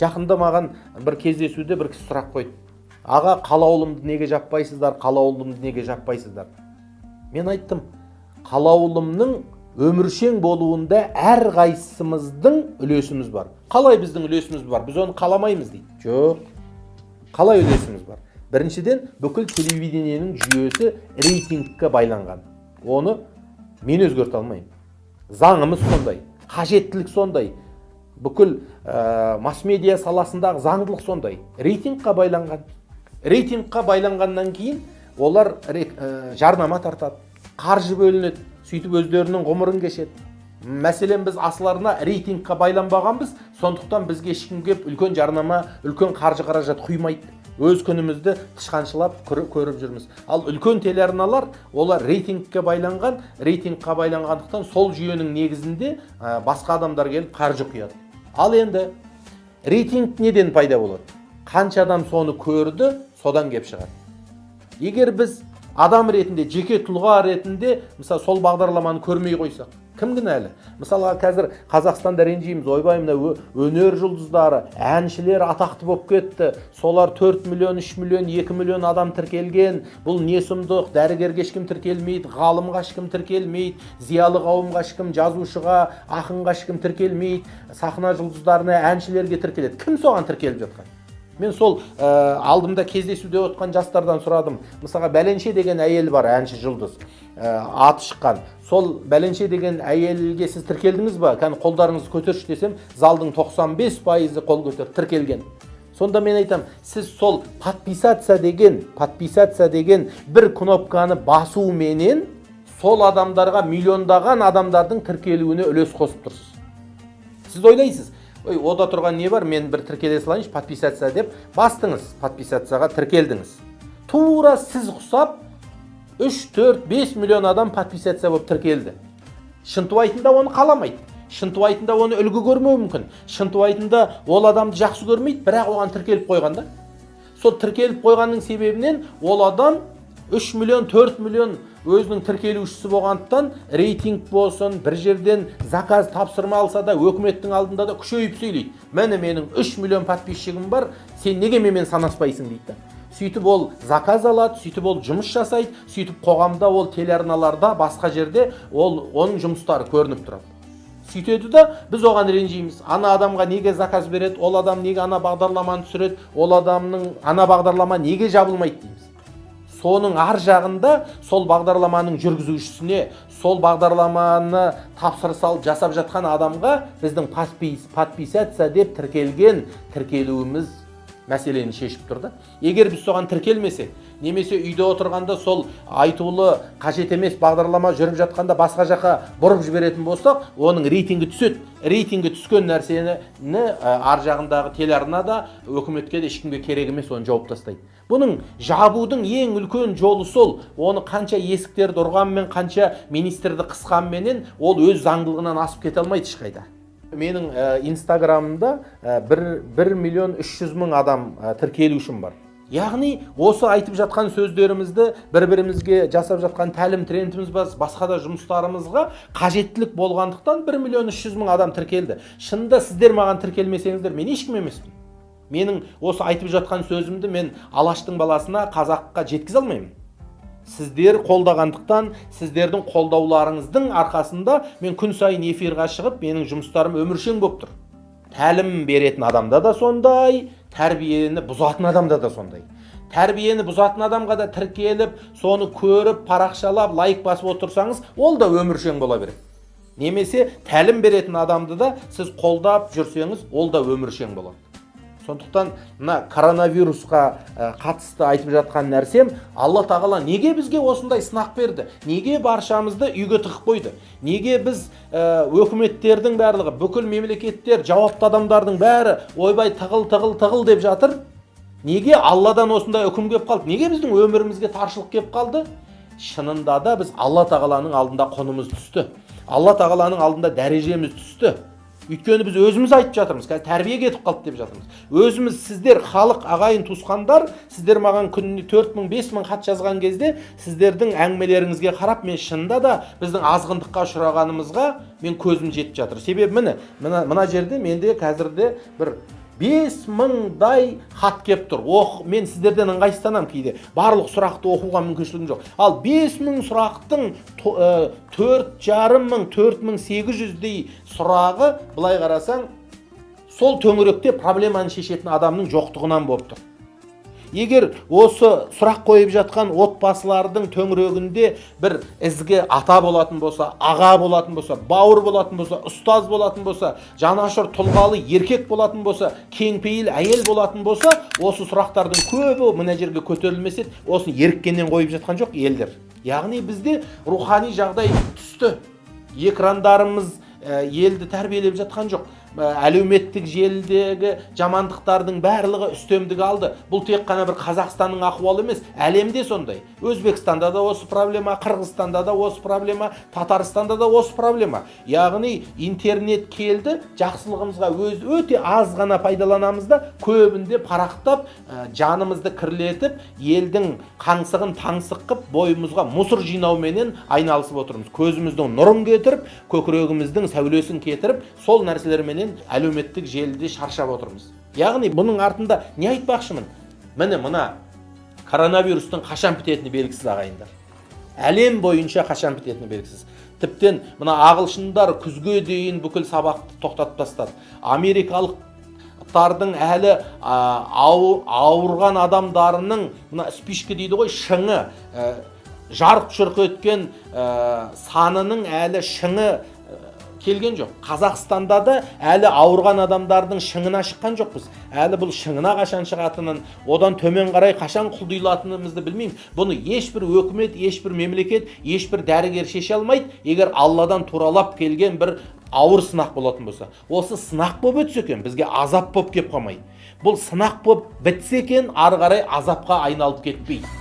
жақында маған бір кездесуде бір кісі сұрақ қойды. Аға қалаулымды неге жаппайсыздар? Қалаулымды неге жаппайсыздар? Мен айттым қалаулымның өміршең болуында әрқайсымыздың үлесіміз бар. Қалай біздің үлесіміз бар? Біз оны қаламаймыз дейді жоқ қалай үлесіміз бар? Біріншіден бүкіл телевидениенің жүйесі рейтингке байланған. Оны мен өзгерте алмаймын. Заңымыз сондай қажеттілік сондай. Бүкіл ә, масс медиа саласындағы заңдылық сондай. Рейтингқа байланған рейтингқа байланғаннан кейін олар ә, жарнама тартады қаржы бөлінеді сөйтіп өздерінің ғұмырын кешеді. Мәселен біз асыларына рейтингқа байланбағанбыз сондықтан бізге ешкім келіп үлкен жарнама үлкен қаржы қаражат құймайды. Өз күнімізді тышқаншылап көріп жүрміз. Ал үлкен телеарналар олар рейтингке байланған рейтингқа байланғандықтан сол жүйенің негізінде басқа адамдар келіп қаржы құяды. Ал енді рейтинг неден пайда болады? Қанша адам соны көрді содан кеп шығады. Егер біз адам ретінде жеке тұлға ретінде мысалы сол бағдарламаны көрмей қойсақ кім кінәлі? Мысалға қазір қазақстанда ренжиміз ойбай мына өнер жұлдыздары әншілер атақты болып кетті. Солар 4 миллион 3 миллион 2 миллион адам тіркелген. Бұл не сұмдық? Дәрігерге ешкім тіркелмейді ғалымға ешкім тіркелмейді зиялы қауымға ешкім жазушыға ақынға ешкім тіркелмейді. Сахна жұлдыздарына әншілерге тіркеледі. Кім соған тіркеліп жатқан? Мен сол ә, алдымда кездесуде отқан жастардан сұрадым. Мысалға бәленше деген әйел бар әнші жұлдыз ә, аты шыққан. Сол бәленше деген әйелге сіз тіркелдіңіз ба? Кәні қолдарыңызды көтерші десем залдың 95 пайызы қол көтеріп тіркелген. Сонда мен айтам сіз сол подписаться деген подписаться деген бір кнопканы басуменен сол адамдарға миллиондаған адамдардың тіркелуіне үлес қосып тұрсыз. Сіз ойлайсыз ой ода тұрған не бар? Мен бір тіркеле салайыншы подписаться деп. Бастыңыз подписацияға тіркелдіңіз. Тура сіз құсап 3-4-5 миллион адам подписация болып тіркелді. Шынтуайтында оны қаламайды. Шынтуайтында оны үлгі көрмеуі мүмкін. Шынтуайтында ол адамды жақсы көрмейді бірақ оған тіркеліп қойған да. Сол тіркеліп қойғанның себебінен ол адам 3 миллион 4 миллион өзінің тіркелушісі болғандықтан рейтинг болсын бір жерден заказ тапсырма алса да өкіметтің алдында да күшейіп сөйлейді. Міне менің 3 миллион подписчигім бар сен неге менімен санаспайсың дейді. Сөйтіп ол заказ алады сөйтіп ол жұмыс жасайды сөйтіп қоғамда ол телеарналарда басқа жерде ол оның жұмыстары көрініп тұрады. Сөйтеді да біз оған ренжиміз. Ана адамға неге заказ береді ол адам неге ана бағдарламаны түсіреді ол адамның ана бағдарлама неге жабылмайды дейміз. Соның ар жағында сол бағдарламаның жүргізушісіне сол бағдарламаны тапсырыс алып жасап жатқан адамға біздің подписаться деп тіркелген тіркелуіміз мәселені шешіп тұр да. Егер біз соған тіркелмесек немесе үйде отырғанда сол айтулы қажет емес бағдарлама жүріп жатқанда басқа жаққа бұрып жіберетін болсақ оның рейтингі түседі. Рейтингі түскен нәрсені ар жағындағы телеарна да өкіметке де ешкімге керек емес оны жауып тастайды. Бұның жабудың ең үлкен жолы сол. Оны қанша есіктерді ұрғанмен қанша министрді қысқанменен ол өз заңдылығынан асып кете алмайды ешқайда. Менің инстаграмымда бір, бір миллион үш жүз мың адам тіркелушім бар. Яғни осы айтып жатқан сөздерімізді бір бірімізге жасап жатқан тәлім трендіміз басқа да жұмыстарымызға қажеттілік болғандықтан бір миллион үш жүз мың адам тіркелді. Шынында сіздер маған тіркелмесеңіздер мен ешкім емеспін. Менің осы айтып жатқан сөзімді мен алаштың баласына қазаққа жеткізе алмаймын. Сіздер қолдағандықтан сіздердің қолдауларыңыздың арқасында мен күн сайын эфирға шығып менің жұмыстарым өміршең болып тұр. Тәлім беретін адамда да сондай тәрбиені бұзатын адамда да сондай. Тәрбиені бұзатын адамға да тіркеліп соны көріп парақшалап лайк басып отырсаңыз ол да өміршең бола береді. Немесе тәлім беретін адамды да сіз қолдап жүрсеңіз ол да өміршең болады. Сондықтан мына коронавирусқа қатысты айтып жатқан нәрсем алла тағала неге бізге осындай сынақ берді? Неге баршамызды үйге тығып қойды? Неге біз ә, өкіметтердің барлығы бүкіл мемлекеттер жауапты адамдардың бәрі ойбай тығыл тығыл тығыл деп жатыр? Неге алладан осындай үкім келіп қалды? Неге біздің өмірімізге таршылық келіп қалды? Шынында да біз алла тағаланың алдында құнымыз түсті. Алла тағаланың алдында дәрежеміз түсті. Өйткені біз өзіміз айтып жатырмыз қазір тәрбие кетіп қалды деп жатырмыз. Өзіміз сіздер халық ағайын туысқандар сіздер маған күніне төрт мың бес мың хат жазған кезде сіздердің әңгімелеріңізге қарап мен шынында да біздің азғындыққа ұшырағанымызға мен көзім жетіп жатыр. Себебі міне мына, мына жерде менде қазірде бір бес мыңдай хат келіп тұр. Оқ мен сіздерден ыңғайсызданамын кейде. Барлық сұрақты оқуға мүмкіншілігім жоқ. Ал бес мың сұрақтың ә, төрт жарым мың төрт мың сегіз жүздей сұрағы былай қарасаң сол төңіректе проблеманы шешетін адамның жоқтығынан болып тұр. Егер осы сұрақ қойып жатқан отбасылардың төңірегінде бір ізгі ата болатын болса аға болатын болса бауыр болатын болса ұстаз болатын болса жанашыр тұлғалы еркек болатын болса кеңпейіл әйел болатын болса осы сұрақтардың көбі мына жерге көтерілмес еді осыны еріккеннен қойып жатқан жоқ елдер. Яғни бізде рухани жағдай түсті. Экрандарымыз елді тәрбиелеп жатқан жоқ. Әлеуметтік желідегі жамандықтардың барлығы үстемдік алды. Бұл тек қана бір қазақстанның ахуалы емес әлемде сондай. Өзбекстанда да осы проблема қырғызстанда да осы проблема татарстанда да осы проблема. Яғни интернет келді жақсылығымызға өз өте аз ғана пайдаланамыз да көбінде парақтап ә, жанымызды кірлетіп елдің қаңсығын таңсық қып бойымызға мусор жинауменен айналысып отырмыз. Көзіміздің нұрын кетіріп көкірегіміздің сәулесін кетіріп сол әлеуметтік желіде шаршап отырмыз. Яғни бұның артында не айтпақшымын? Міне мына коронавирустың қашан бітетіні белгісіз ағайындар. Әлем бойынша қашан бітетіні белгісіз. Тіптен мына ағылшындар күзге дейін бүкіл сабақты тоқтатып тастады. Америкалықтардың әлі ауыр, ауырған адамдарының мына спичка дейді ғой шыңы ә, жарқ жұрқ еткен ә, санының әлі шыңы ә, келген жоқ. Қазақстанда да әлі ауырған адамдардың шыңына шыққан жоқпыз. Әлі бұл шыңына қашан шығатынын одан төмен қарай қашан құлдилатынымызды білмеймін. Бұны ешбір өкімет ешбір мемлекет ешбір дәрігер шеше алмайды. Егер алладан туралап келген бір ауыр сынақ болатын болса осы сынақ болып өтсе екен бізге азап болып келіп қалмайды бұл сынақ болып бітсе екен ары қарай азапқа айналып кетпейді.